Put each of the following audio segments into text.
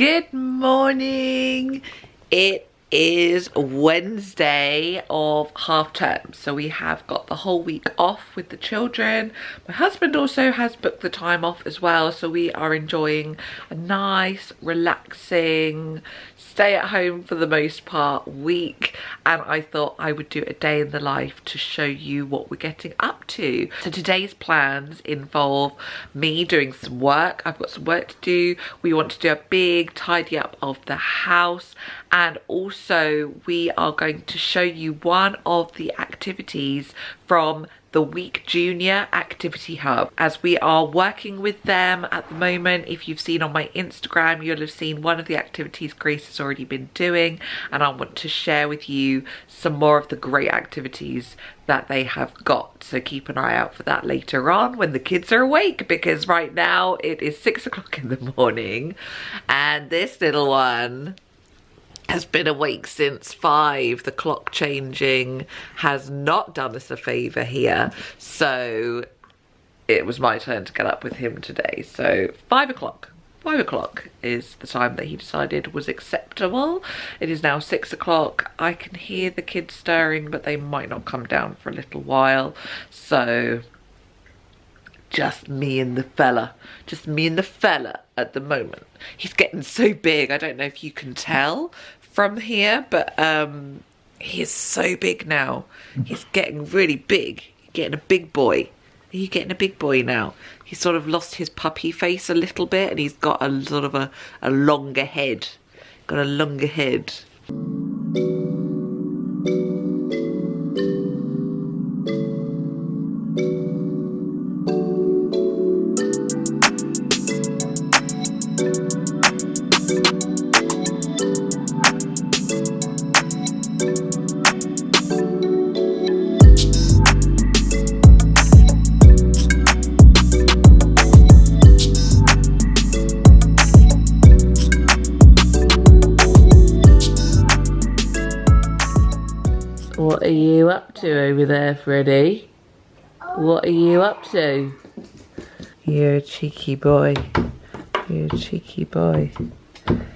Good morning. It is Wednesday of half term. So we have got the whole week off with the children. My husband also has booked the time off as well. So we are enjoying a nice, relaxing, stay at home for the most part week and I thought I would do a day in the life to show you what we're getting up to. So today's plans involve me doing some work. I've got some work to do. We want to do a big tidy up of the house and also we are going to show you one of the activities from the Week Junior Activity Hub as we are working with them at the moment. If you've seen on my Instagram, you'll have seen one of the activities Grace has already been doing and I want to share with you some more of the great activities that they have got. So keep an eye out for that later on when the kids are awake because right now it is six o'clock in the morning and this little one has been awake since five. The clock changing has not done us a favour here. So it was my turn to get up with him today. So five o'clock. Five o'clock is the time that he decided was acceptable. It is now six o'clock. I can hear the kids stirring, but they might not come down for a little while. So just me and the fella. Just me and the fella at the moment. He's getting so big. I don't know if you can tell, from here, but um, he's so big now. He's getting really big. Getting a big boy. You getting a big boy now? He's sort of lost his puppy face a little bit and he's got a sort of a, a longer head. Got a longer head. Are you up to over there, Freddie? What are you up to? You're a cheeky boy. You're a cheeky boy. And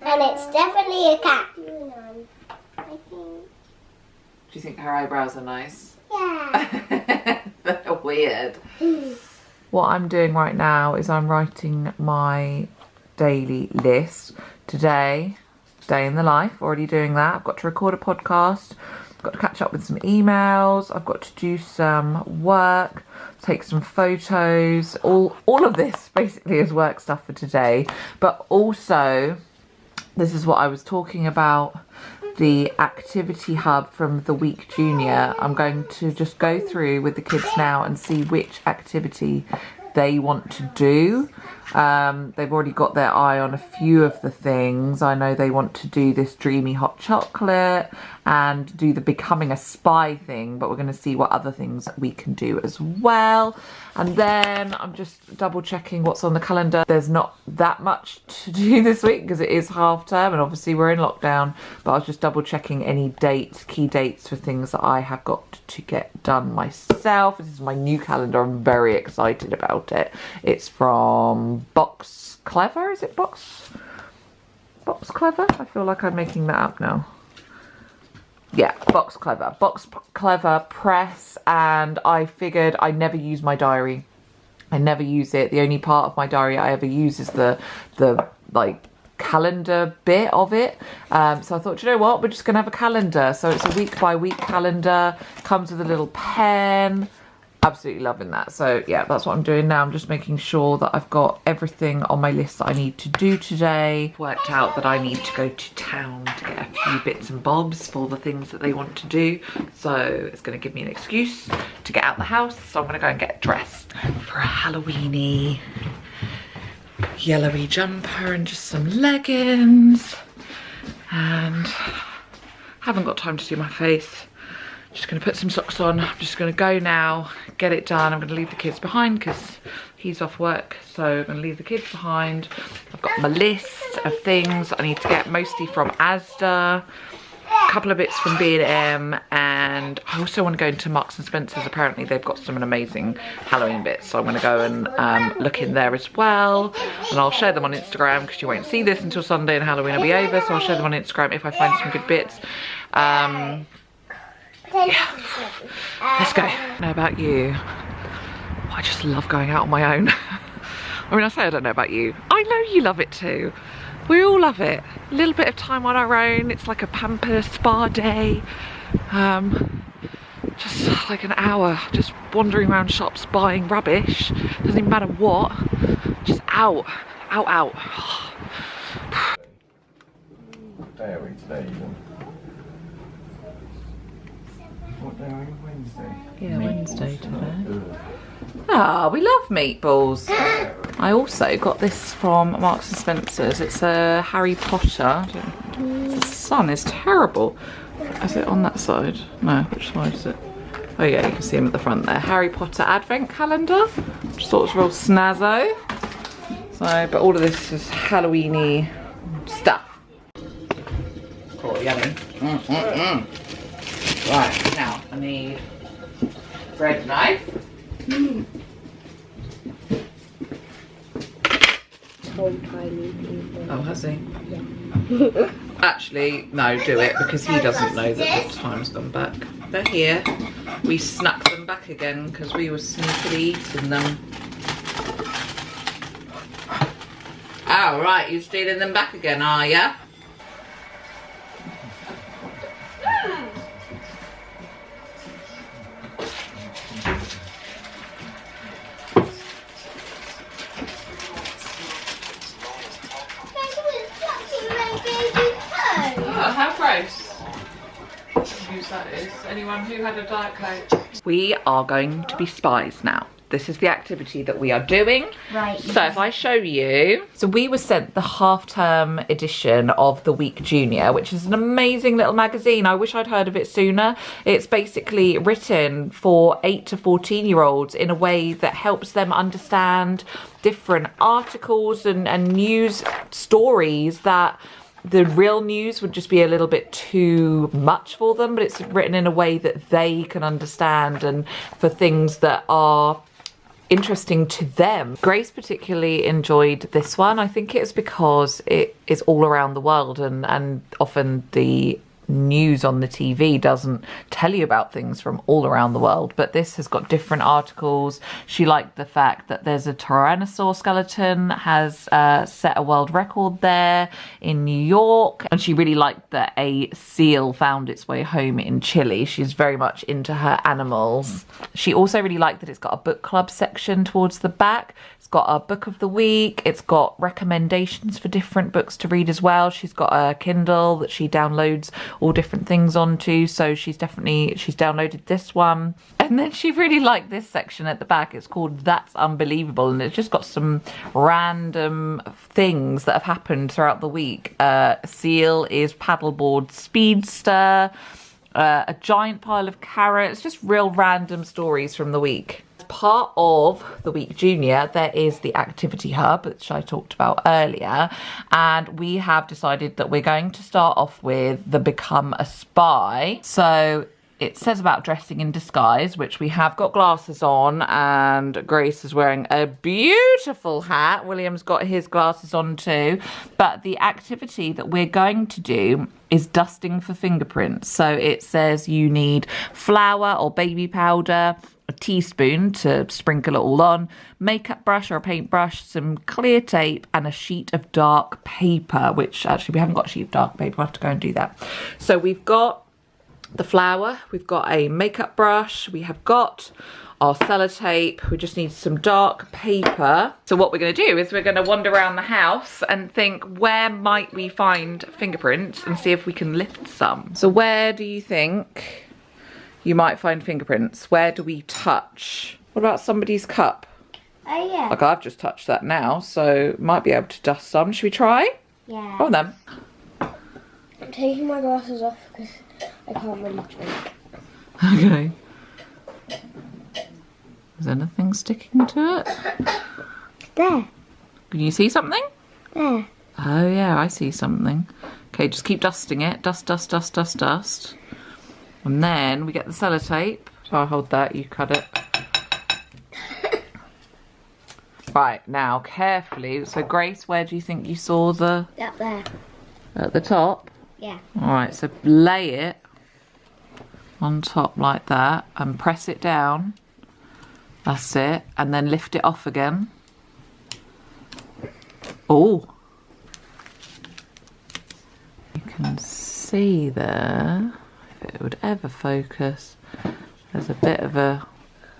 it's definitely a cat. Do you think her eyebrows are nice? Yeah. They're weird. What I'm doing right now is I'm writing my daily list. Today, day in the life, already doing that. I've got to record a podcast. I've got to catch up with some emails. I've got to do some work, take some photos. All, all of this basically is work stuff for today. But also, this is what I was talking about the activity hub from the week junior i'm going to just go through with the kids now and see which activity they want to do um, they've already got their eye on a few of the things. I know they want to do this dreamy hot chocolate and do the becoming a spy thing but we're going to see what other things we can do as well. And then i'm just double checking what's on the calendar. There's not that much to do this week because it is half term and obviously we're in lockdown but i was just double checking any dates key dates for things that i have got to get done myself. This is my new calendar. I'm very excited about it. It's from box clever is it box box clever i feel like i'm making that up now yeah, Box Clever. Box Clever Press and I figured I never use my diary. I never use it. The only part of my diary I ever use is the, the like, calendar bit of it. Um, so I thought, you know what, we're just going to have a calendar. So it's a week by week calendar, comes with a little pen, absolutely loving that. So yeah that's what i'm doing now. I'm just making sure that i've got everything on my list that i need to do today. Worked out that i need to go to town to get a few bits and bobs for the things that they want to do. So it's going to give me an excuse to get out the house. So i'm going to go and get dressed for a halloweeny yellowy jumper and just some leggings. And haven't got time to do my face just gonna put some socks on. I'm just gonna go now, get it done. I'm gonna leave the kids behind because he's off work. So I'm gonna leave the kids behind. I've got my list of things I need to get mostly from Asda. A couple of bits from B&M and I also want to go into Marks and Spencer's. Apparently they've got some amazing Halloween bits. So I'm going to go and um, look in there as well. And I'll share them on Instagram because you won't see this until Sunday and Halloween will be over. So I'll share them on Instagram if I find some good bits. Um, yeah. Let's go. Know about you. I just love going out on my own. I mean, I say I don't know about you. I know you love it too. We all love it. A little bit of time on our own. It's like a pamper spa day. Um, just like an hour just wandering around shops buying rubbish. Doesn't even matter what. Just out, out, out. What day are we today even? What day are we? Wednesday? Yeah, Wednesday today. Ugh. Ah, we love meatballs. I also got this from Marks and Spencer's. It's a Harry Potter. I The sun is terrible. Is it on that side? No, which side is it? Oh yeah, you can see them at the front there. Harry Potter Advent Calendar. Just thought it was real snazzo. So, but all of this is Halloweeny stuff. Oh, yummy. Mm, mm, mm. Right, now I need bread knife. Hmm. Oh, has he? Yeah. Actually, no, do it because he doesn't know that the time's gone back. They're here. We snuck them back again because we were sneakily eating them. Oh, right, you're stealing them back again, are ya? Whose that is? Anyone who had a diet coke? We are going to be spies now. This is the activity that we are doing. Right. So if I show you. So we were sent the half-term edition of The Week Junior, which is an amazing little magazine. I wish I'd heard of it sooner. It's basically written for 8 to 14 year olds in a way that helps them understand different articles and, and news stories that the real news would just be a little bit too much for them, but it's written in a way that they can understand and for things that are interesting to them. Grace particularly enjoyed this one. I think it's because it is all around the world and, and often the news on the TV doesn't tell you about things from all around the world, but this has got different articles. She liked the fact that there's a Tyrannosaur skeleton has uh, set a world record there in New York, and she really liked that a seal found its way home in Chile. She's very much into her animals. She also really liked that it's got a book club section towards the back. Got a book of the week. It's got recommendations for different books to read as well. She's got a Kindle that she downloads all different things onto. So she's definitely she's downloaded this one. And then she really liked this section at the back. It's called That's Unbelievable, and it's just got some random things that have happened throughout the week. Uh, Seal is paddleboard speedster. Uh, a giant pile of carrots, just real random stories from the week part of the week junior there is the activity hub which i talked about earlier. And we have decided that we're going to start off with the become a spy. So it says about dressing in disguise, which we have got glasses on, and Grace is wearing a beautiful hat. William's got his glasses on too. But the activity that we're going to do is dusting for fingerprints. So it says you need flour or baby powder, a teaspoon to sprinkle it all on, makeup brush or a paintbrush, some clear tape, and a sheet of dark paper, which actually we haven't got a sheet of dark paper. We'll have to go and do that. So we've got the flour, we've got a makeup brush, we have got our sellotape, we just need some dark paper. So what we're gonna do is we're gonna wander around the house and think where might we find fingerprints and see if we can lift some. So where do you think you might find fingerprints? Where do we touch? What about somebody's cup? Oh yeah. Like I've just touched that now, so might be able to dust some. Should we try? Yeah. Go on then. I'm taking my glasses off because I can't really drink. Okay. Is anything sticking to it? There. Can you see something? There. Oh yeah, I see something. Okay, just keep dusting it. Dust, dust, dust, dust, dust. And then we get the sellotape. So I'll hold that, you cut it. Right, now carefully. So Grace, where do you think you saw the Up there. at the top? Yeah. Alright, so lay it on top like that and press it down. That's it. And then lift it off again. Oh. You can see there, if it would ever focus, there's a bit of a,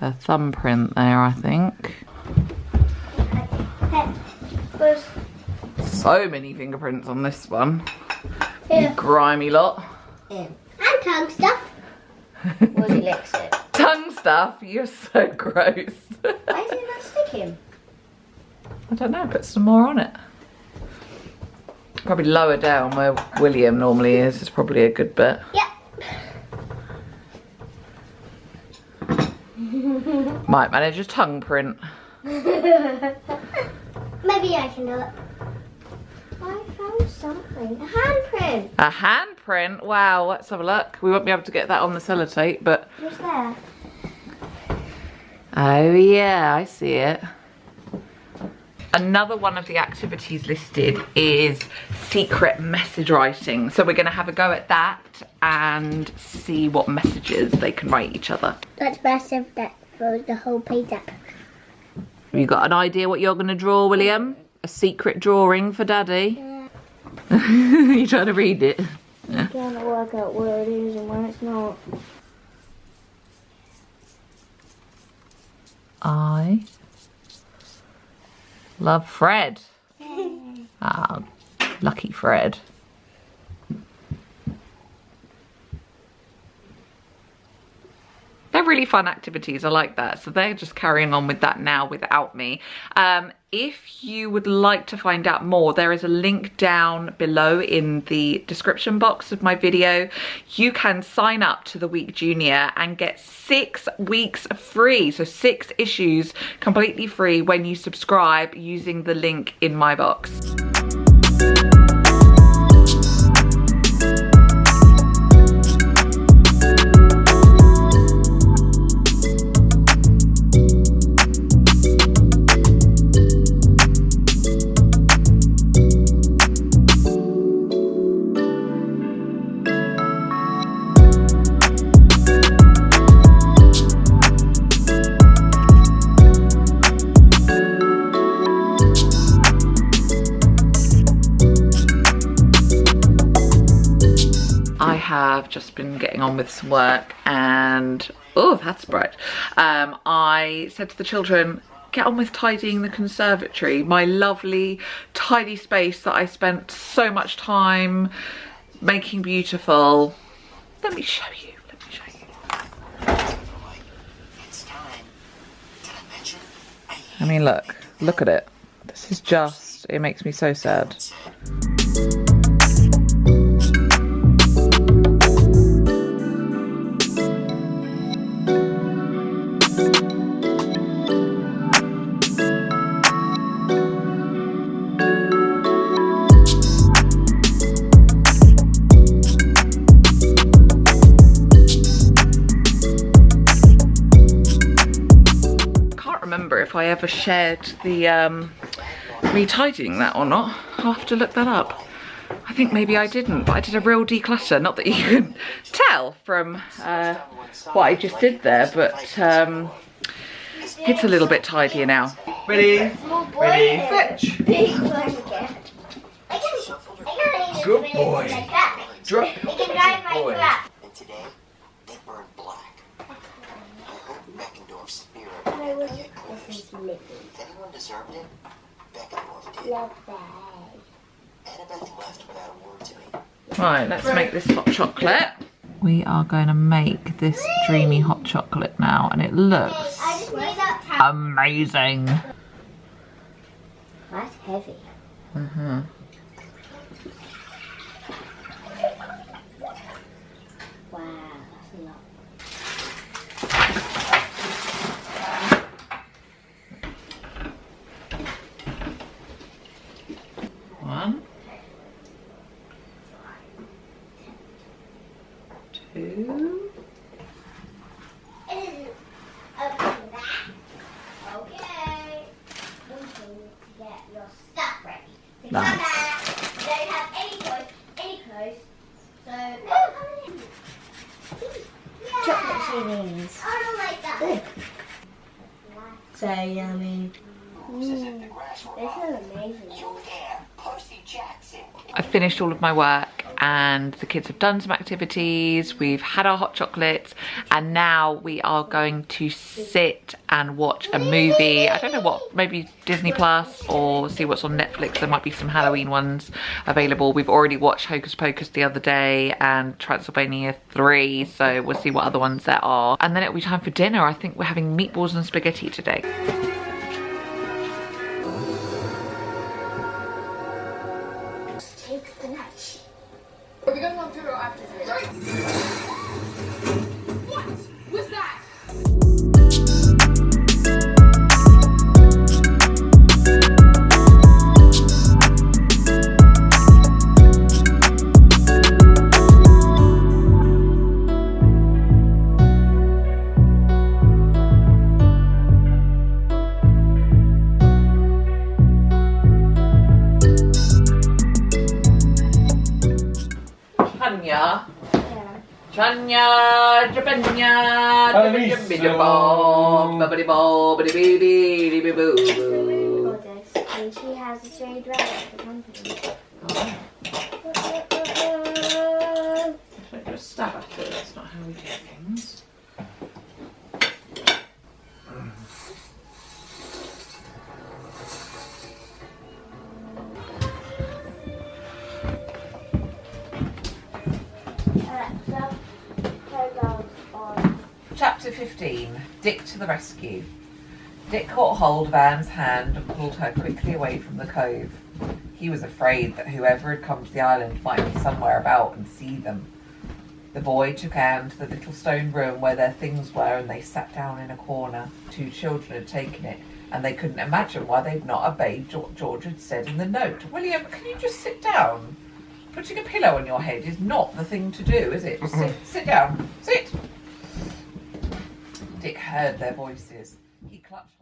a thumbprint there, I think. So many fingerprints on this one. Here. Grimy lot. And tongue stuff. He licks it? Tongue stuff, you're so gross. Why is it not sticking? I don't know, put some more on it. Probably lower down where William normally is, It's probably a good bit. Yep. Might manage a tongue print. Maybe I can do it. I found something. A handprint. A handprint? Wow, let's have a look. We won't be able to get that on the sellotape, but What's there? oh yeah, I see it. Another one of the activities listed is secret message writing. So we're gonna have a go at that and see what messages they can write each other. That's if that throws the whole page up. Have you got an idea what you're gonna draw, William? A secret drawing for Daddy? Mm. you trying to read it? I'm trying to work out where it is and when it's not. I love Fred. Ah, lucky Fred. They're really fun activities. I like that. So they're just carrying on with that now without me. Um, if you would like to find out more, there is a link down below in the description box of my video. You can sign up to the Week Junior and get six weeks free. So six issues completely free when you subscribe using the link in my box. Just been getting on with some work and oh that's bright. Um, I said to the children get on with tidying the conservatory my lovely tidy space that I spent so much time making beautiful. Let me show you let me show you. I mean look look at it. This is just it makes me so sad remember if I ever shared the um, me tidying that or not. I'll have to look that up. I think maybe I didn't, but I did a real declutter. Not that you can tell from uh, what I just did there, but um, it's a little bit tidier now. Ready? Ready? Fetch. Big blanket. I can, I can Good boy. Drop. I can drive my Boy. truck. And today, they burned black. I hope Beckendorf's spirit I will was get cleansed. this is living. If anyone deserved it, Beckendorf did. Love that. Annabeth left without a word to me. Right, let's make this hot chocolate. We are going to make this dreamy hot chocolate now, and it looks I just made that towel. amazing. That's heavy. Mm-hmm. One, toast. So. Chocolate cereals. I don't like that. So yummy. Moves as if the grass were This mine. is amazing. You there, Percy Jackson. I finished all of my work and the kids have done some activities. We've had our hot chocolates and now we are going to sit and watch a movie. I don't know what, maybe Disney Plus or see what's on Netflix. There might be some Halloween ones available. We've already watched Hocus Pocus the other day and Transylvania 3, so we'll see what other ones there are. And then it'll be time for dinner. I think we're having meatballs and spaghetti today. Are we going on through or after this? And she has a red at the company. Don't just stab at it, that's not how we do things. Chapter 15 Dick to the rescue. Dick caught hold of Anne's hand and pulled her quickly away from the cove. He was afraid that whoever had come to the island might be somewhere about and see them. The boy took Anne to the little stone room where their things were and they sat down in a corner. Two children had taken it and they couldn't imagine why they'd not obeyed what George had said in the note. William, can you just sit down? Putting a pillow on your head is not the thing to do, is it? Sit, sit down. Sit. Dick heard their voices. He clutched